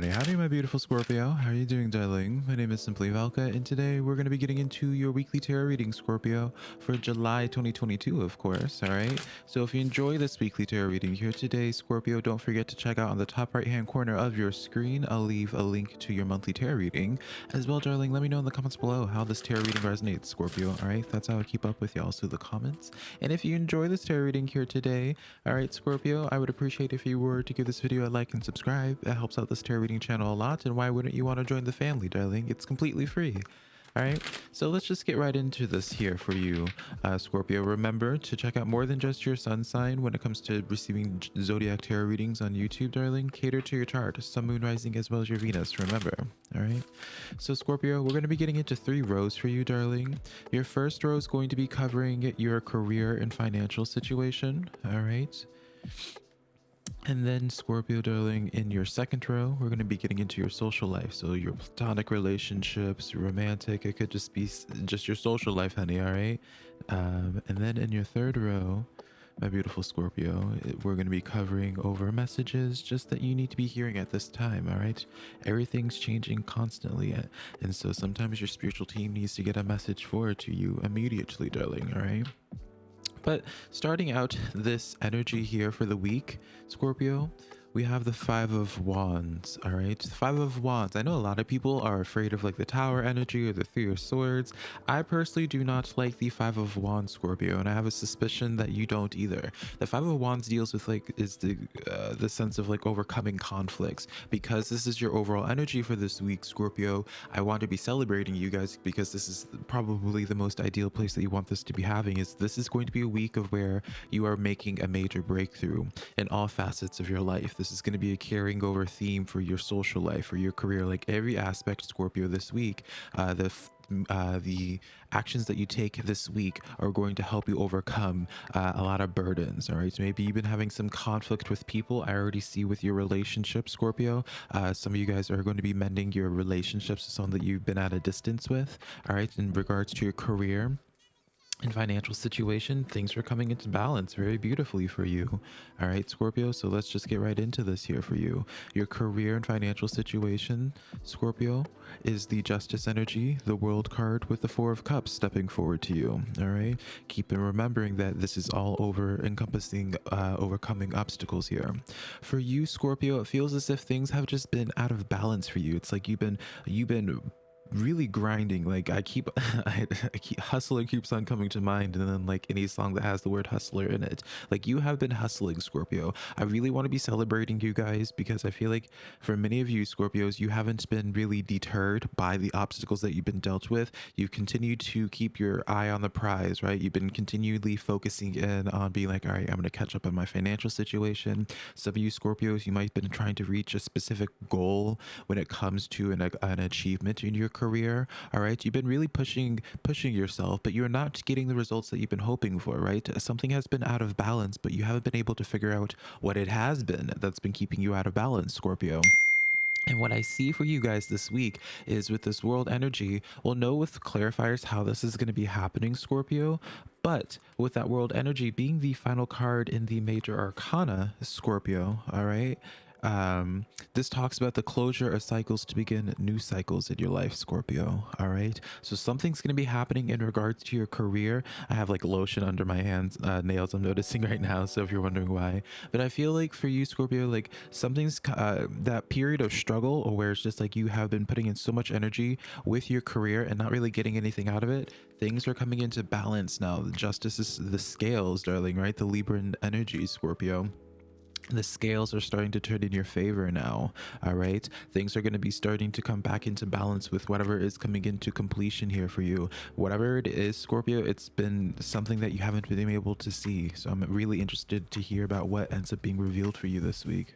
Howdy, howdy, my beautiful Scorpio. How are you doing, darling? My name is Simply Valka, and today we're going to be getting into your weekly tarot reading, Scorpio, for July 2022, of course. All right. So if you enjoy this weekly tarot reading here today, Scorpio, don't forget to check out on the top right hand corner of your screen. I'll leave a link to your monthly tarot reading. As well, darling, let me know in the comments below how this tarot reading resonates, Scorpio. All right. That's how I keep up with y'all through the comments. And if you enjoy this tarot reading here today, all right, Scorpio, I would appreciate if you were to give this video a like and subscribe. That helps out this tarot reading channel a lot and why wouldn't you want to join the family darling? It's completely free. All right? So let's just get right into this here for you uh, scorpio. Remember to check out more than just your sun sign when it comes to receiving zodiac tarot readings on youtube darling. Cater to your chart sun moon rising as well as your venus remember? All right? So scorpio we're going to be getting into three rows for you darling. Your first row is going to be covering your career and financial situation all right and then Scorpio, darling, in your second row, we're going to be getting into your social life. So your platonic relationships, romantic, it could just be just your social life, honey, all right? Um, and then in your third row, my beautiful Scorpio, we're going to be covering over messages just that you need to be hearing at this time, all right? Everything's changing constantly. And so sometimes your spiritual team needs to get a message forward to you immediately, darling, all right? But starting out this energy here for the week, Scorpio, we have the five of wands all right? The five of wands. I know a lot of people are afraid of like the tower energy or the three of swords. I personally do not like the five of wands scorpio and i have a suspicion that you don't either. The five of wands deals with like is the uh, the sense of like overcoming conflicts. Because this is your overall energy for this week scorpio i want to be celebrating you guys because this is probably the most ideal place that you want this to be having is this is going to be a week of where you are making a major breakthrough in all facets of your life this is going to be a carrying over theme for your social life, or your career, like every aspect Scorpio this week. Uh, the uh, the actions that you take this week are going to help you overcome uh, a lot of burdens. All right. So maybe you've been having some conflict with people. I already see with your relationship, Scorpio. Uh, some of you guys are going to be mending your relationships with someone that you've been at a distance with. All right. In regards to your career, and financial situation, things are coming into balance very beautifully for you. All right, Scorpio. So let's just get right into this here for you. Your career and financial situation, Scorpio, is the justice energy, the world card with the four of cups stepping forward to you. All right. Keep in remembering that this is all over encompassing uh, overcoming obstacles here. For you, Scorpio, it feels as if things have just been out of balance for you. It's like you've been you've been really grinding like i keep I, I, keep hustler keeps on coming to mind and then like any song that has the word hustler in it. Like you have been hustling scorpio. I really want to be celebrating you guys because i feel like for many of you scorpios you haven't been really deterred by the obstacles that you've been dealt with. You've continued to keep your eye on the prize right? You've been continually focusing in on being like all right i'm going to catch up on my financial situation. Some of you scorpios you might have been trying to reach a specific goal when it comes to an, an achievement in your career all right? You've been really pushing pushing yourself but you're not getting the results that you've been hoping for right? Something has been out of balance but you haven't been able to figure out what it has been that's been keeping you out of balance scorpio. And what I see for you guys this week is with this world energy, we'll know with clarifiers how this is going to be happening, Scorpio. But with that world energy being the final card in the major arcana, Scorpio, all right, um, this talks about the closure of cycles to begin new cycles in your life, Scorpio. All right. So something's going to be happening in regards to your career. I have like lotion under my hands, uh, nails I'm noticing right now. So if you're wondering why, but I feel like for you, Scorpio, like something's uh, that period of struggle or where it's just like you have been putting in so much energy with your career and not really getting anything out of it. Things are coming into balance now. Justice is the scales, darling, right? The Libran energy, Scorpio the scales are starting to turn in your favor now all right? Things are going to be starting to come back into balance with whatever is coming into completion here for you. Whatever it is scorpio it's been something that you haven't been able to see. So i'm really interested to hear about what ends up being revealed for you this week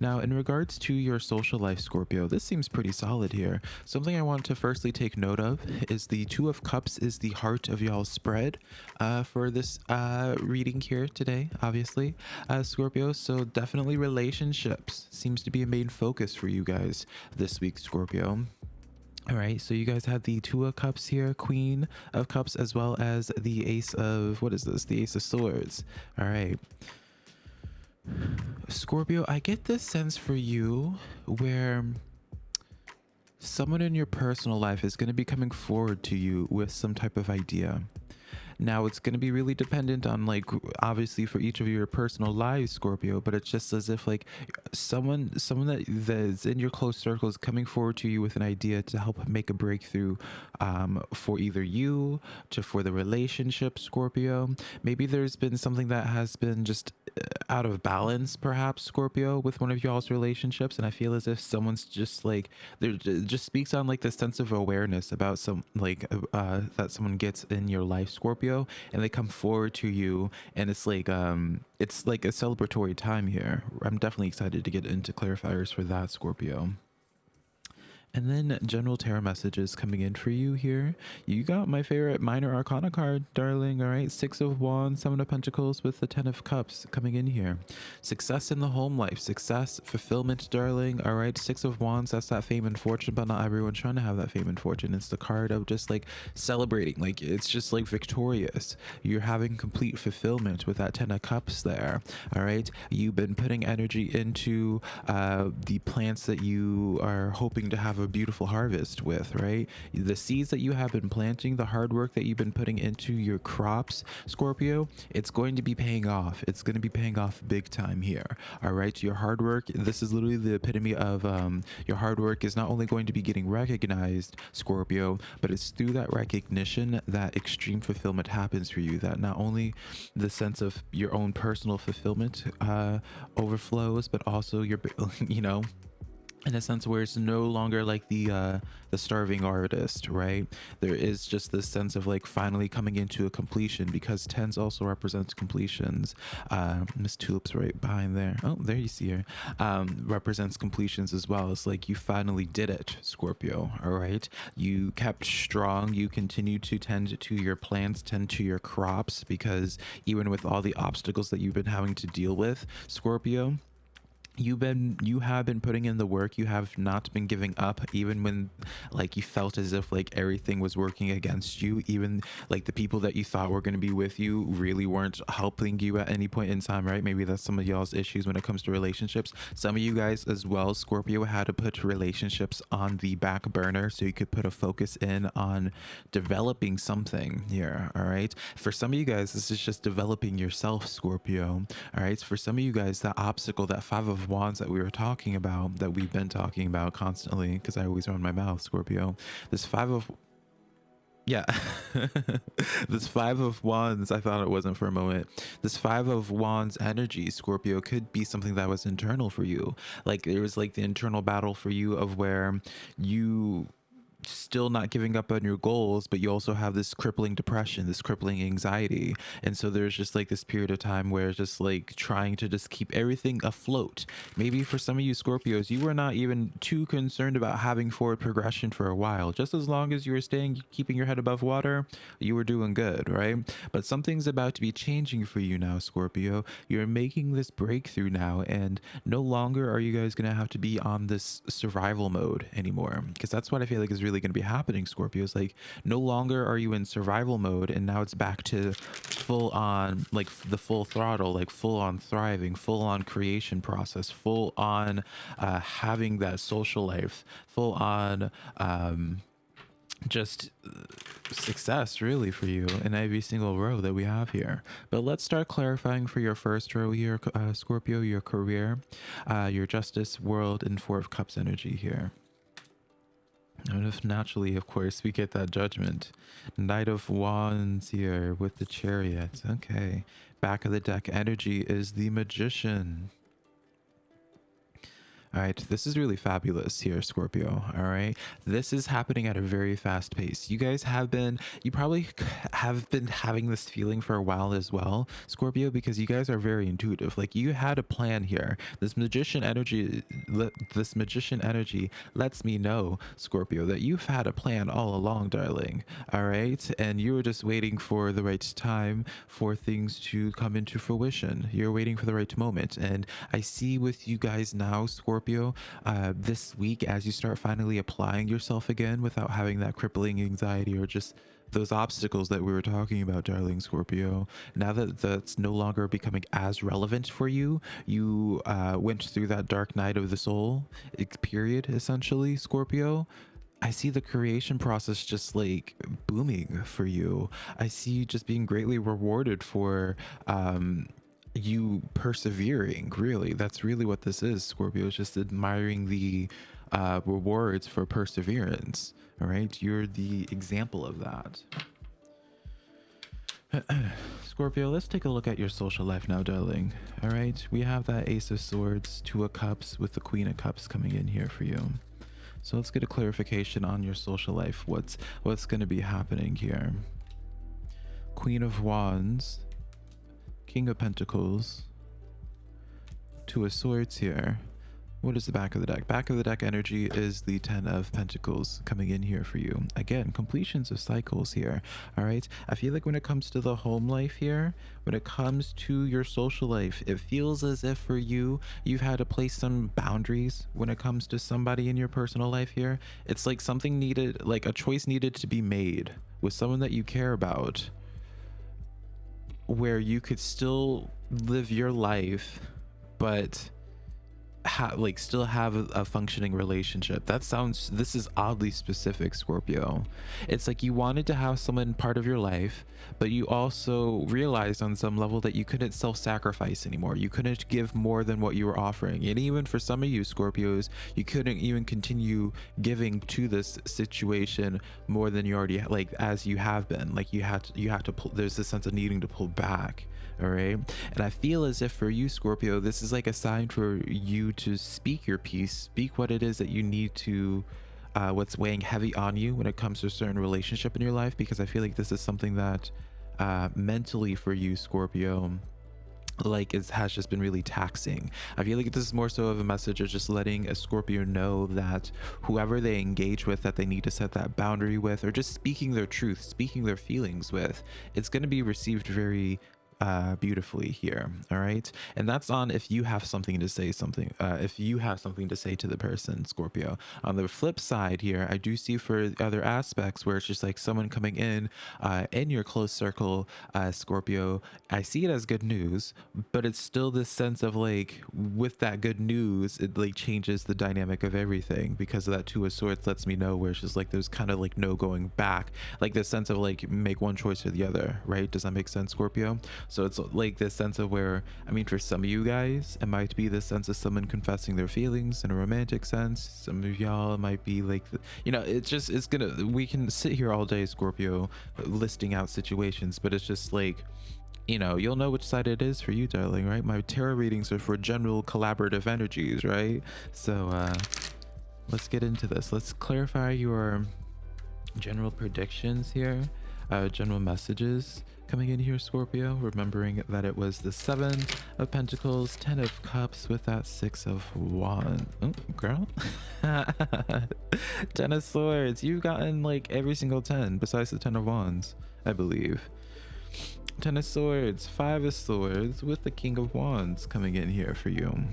now, in regards to your social life, Scorpio, this seems pretty solid here. Something I want to firstly take note of is the Two of Cups is the heart of y'all's spread uh, for this uh, reading here today, obviously, uh, Scorpio. So definitely relationships seems to be a main focus for you guys this week, Scorpio. All right, so you guys have the Two of Cups here, Queen of Cups, as well as the Ace of, what is this? The Ace of Swords. All right. Scorpio, I get this sense for you where someone in your personal life is going to be coming forward to you with some type of idea. Now it's going to be really dependent on like obviously for each of your personal lives, Scorpio, but it's just as if like someone someone that that's in your close circle is coming forward to you with an idea to help make a breakthrough um, for either you to for the relationship, Scorpio. Maybe there's been something that has been just uh, out of balance, perhaps Scorpio, with one of y'all's relationships, and I feel as if someone's just like there just speaks on like the sense of awareness about some like uh, that someone gets in your life, Scorpio Scorpio and they come forward to you and it's like um it's like a celebratory time here. I'm definitely excited to get into clarifiers for that Scorpio. And then general tarot messages coming in for you here. You got my favorite minor arcana card, darling. All right. Six of Wands, Seven of Pentacles with the Ten of Cups coming in here. Success in the home life, success, fulfillment, darling. All right. Six of Wands, that's that fame and fortune, but not everyone's trying to have that fame and fortune. It's the card of just like celebrating. Like it's just like victorious. You're having complete fulfillment with that Ten of Cups there. All right. You've been putting energy into uh, the plants that you are hoping to have a beautiful harvest with, right? The seeds that you have been planting, the hard work that you've been putting into your crops, Scorpio, it's going to be paying off. It's going to be paying off big time here. All right. Your hard work, this is literally the epitome of um, your hard work is not only going to be getting recognized, Scorpio, but it's through that recognition that extreme fulfillment happens for you. That not only the sense of your own personal fulfillment uh, overflows, but also your, you know, in a sense where it's no longer like the uh the starving artist right? There is just this sense of like finally coming into a completion because tens also represents completions. Uh miss tulips right behind there. Oh there you see her. Um represents completions as well. It's like you finally did it scorpio all right? You kept strong. You continue to tend to your plants tend to your crops because even with all the obstacles that you've been having to deal with scorpio you've been you have been putting in the work. You have not been giving up even when like you felt as if like everything was working against you even like the people that you thought were going to be with you really weren't helping you at any point in time right? Maybe that's some of y'all's issues when it comes to relationships. Some of you guys as well scorpio had to put relationships on the back burner so you could put a focus in on developing something here all right? For some of you guys this is just developing yourself scorpio all right? For some of you guys that obstacle that five of wands that we were talking about that we've been talking about constantly because i always run my mouth scorpio. This five of yeah. This five of wands i thought it wasn't for a moment. This five of wands energy scorpio could be something that was internal for you. Like there was like the internal battle for you of where you still not giving up on your goals, but you also have this crippling depression, this crippling anxiety. And so there's just like this period of time where it's just like trying to just keep everything afloat. Maybe for some of you Scorpios, you were not even too concerned about having forward progression for a while. Just as long as you were staying, keeping your head above water, you were doing good, right? But something's about to be changing for you now, Scorpio. You're making this breakthrough now, and no longer are you guys going to have to be on this survival mode anymore. Because that's what I feel like is really really going to be happening, Scorpio. Is like no longer are you in survival mode and now it's back to full on, like the full throttle, like full on thriving, full on creation process, full on uh, having that social life, full on um, just uh, success really for you in every single row that we have here but let's start clarifying for your first row here uh, scorpio your career uh, your justice world and four of cups energy here and if naturally, of course, we get that judgment. Knight of Wands here with the chariot. Okay. Back of the deck energy is the magician. All right, this is really fabulous here, Scorpio. All right, this is happening at a very fast pace. You guys have been, you probably have been having this feeling for a while as well, Scorpio, because you guys are very intuitive. Like you had a plan here. This magician energy, this magician energy lets me know, Scorpio, that you've had a plan all along, darling. All right, and you were just waiting for the right time for things to come into fruition. You're waiting for the right moment, and I see with you guys now, Scorpio Scorpio, uh, this week as you start finally applying yourself again without having that crippling anxiety or just those obstacles that we were talking about, darling Scorpio, now that that's no longer becoming as relevant for you, you uh, went through that dark night of the soul period, essentially, Scorpio. I see the creation process just like booming for you. I see you just being greatly rewarded for um, you persevering. Really, that's really what this is, Scorpio. It's just admiring the uh, rewards for perseverance. All right, you're the example of that. Scorpio, let's take a look at your social life now, darling. All right, we have that Ace of Swords, Two of Cups, with the Queen of Cups coming in here for you. So let's get a clarification on your social life. What's what's going to be happening here? Queen of Wands, King of Pentacles, Two of Swords here, what is the back of the deck? Back of the deck energy is the Ten of Pentacles coming in here for you. Again, completions of cycles here. All right. I feel like when it comes to the home life here, when it comes to your social life, it feels as if for you, you've had to place some boundaries when it comes to somebody in your personal life here. It's like something needed, like a choice needed to be made with someone that you care about where you could still live your life, but ha- like still have a, functioning relationship. That sounds this is oddly specific, Scorpio. It's like you wanted to have someone part of your life, but you also realized on some level that you couldn't self-sacrifice anymore. You couldn't give more than what you were offering. And even for some of you Scorpios, you couldn't even continue giving to this situation more than you already like as you have been. Like you had to, you have to pull there's this sense of needing to pull back all right and i feel as if for you scorpio this is like a sign for you to speak your piece speak what it is that you need to uh, what's weighing heavy on you when it comes to a certain relationship in your life because i feel like this is something that uh, mentally for you scorpio like it has just been really taxing. I feel like this is more so of a message of just letting a Scorpio know that whoever they engage with that they need to set that boundary with or just speaking their truth, speaking their feelings with, it's going to be received very uh, beautifully here. All right. And that's on if you have something to say something, uh, if you have something to say to the person, Scorpio. On the flip side here, I do see for other aspects where it's just like someone coming in uh, in your close circle, uh, Scorpio. I see it as good news, but it's still this sense of like with that good news, it like changes the dynamic of everything because of that two of swords lets me know where it's just like there's kind of like no going back, like this sense of like make one choice or the other, right? Does that make sense, Scorpio? So it's like this sense of where, I mean, for some of you guys, it might be this sense of someone confessing their feelings in a romantic sense. Some of y'all might be like, you know, it's just, it's gonna, we can sit here all day, Scorpio, listing out situations, but it's just like, you know, you'll know which side it is for you, darling, right? My tarot readings are for general collaborative energies, right? So, uh, let's get into this. Let's clarify your general predictions here, uh, general messages coming in here, Scorpio, remembering that it was the Seven of Pentacles, Ten of Cups with that Six of Wands. Oh, girl. ten of Swords. You've gotten like every single 10 besides the Ten of Wands, I believe. Ten of Swords, Five of Swords with the King of Wands coming in here for you.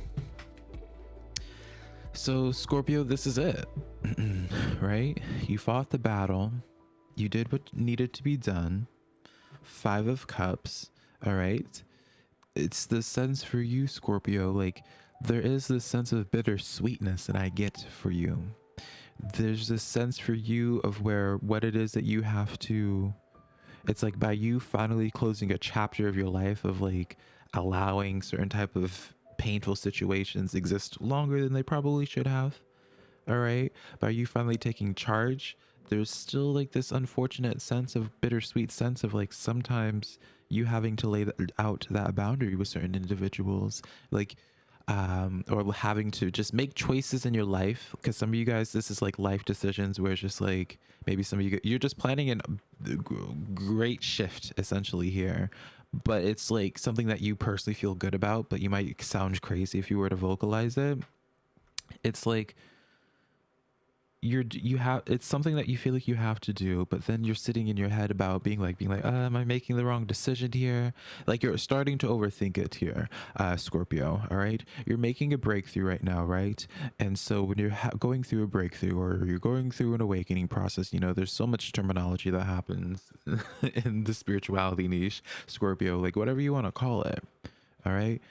So, Scorpio, this is it, right? You fought the battle. You did what needed to be done Five of Cups. All right. It's the sense for you, Scorpio. Like, there is this sense of bittersweetness that I get for you. There's this sense for you of where what it is that you have to. It's like by you finally closing a chapter of your life of like allowing certain type of painful situations exist longer than they probably should have. All right. By you finally taking charge there's still like this unfortunate sense of bittersweet sense of like sometimes you having to lay out that boundary with certain individuals like um or having to just make choices in your life. Because some of you guys this is like life decisions where it's just like maybe some of you you're just planning a great shift essentially here. But it's like something that you personally feel good about but you might sound crazy if you were to vocalize it. It's like you're you have it's something that you feel like you have to do but then you're sitting in your head about being like being like uh, am i making the wrong decision here? Like you're starting to overthink it here uh scorpio all right? You're making a breakthrough right now right? And so when you're going through a breakthrough or you're going through an awakening process you know there's so much terminology that happens in the spirituality niche scorpio like whatever you want to call it all right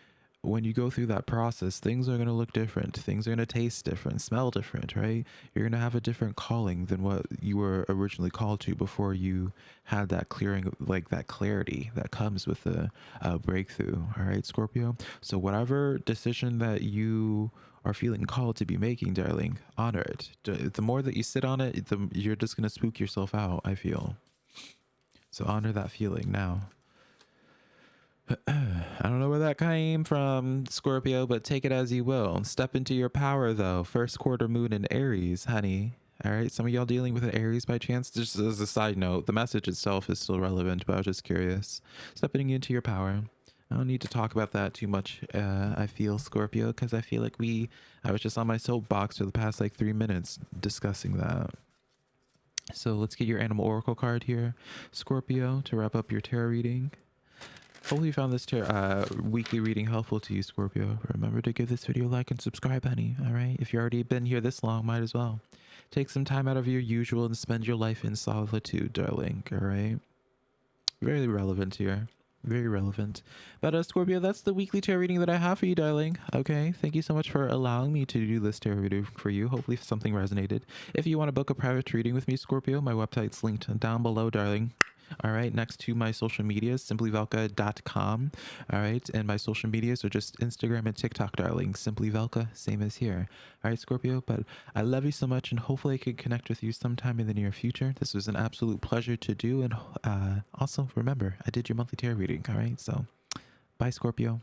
when you go through that process, things are going to look different. Things are going to taste different, smell different, right? You're going to have a different calling than what you were originally called to before you had that clearing, like that clarity that comes with a, a uh, breakthrough. All right, Scorpio. So, whatever decision that you are feeling called to be making, darling, honor it. The more that you sit on it, the, you're just going to spook yourself out, I feel. So, honor that feeling now. I don't know where that came from, Scorpio, but take it as you will. Step into your power, though. First quarter moon in Aries, honey. All right, some of y'all dealing with an Aries by chance? Just as a side note, the message itself is still relevant, but I was just curious. Stepping into your power. I don't need to talk about that too much. Uh, I feel Scorpio because I feel like we. I was just on my soapbox for the past like three minutes discussing that. So let's get your animal oracle card here, Scorpio, to wrap up your tarot reading. Hopefully you found this uh, weekly reading helpful to you, Scorpio. Remember to give this video a like and subscribe, honey. All right. If you've already been here this long, might as well. Take some time out of your usual and spend your life in solitude, darling. All right. Very relevant here. Very relevant. But uh, Scorpio, that's the weekly tarot reading that I have for you, darling. Okay. Thank you so much for allowing me to do this tarot reading for you. Hopefully something resonated. If you want to book a private reading with me, Scorpio, my website's linked down below, darling all right next to my social medias simplyvelka.com all right and my social medias are just instagram and tiktok darling. Simply velka same as here. All right scorpio but i love you so much and hopefully i could connect with you sometime in the near future. This was an absolute pleasure to do and uh, also remember i did your monthly tarot reading. All right so bye scorpio